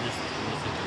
10 месяцев.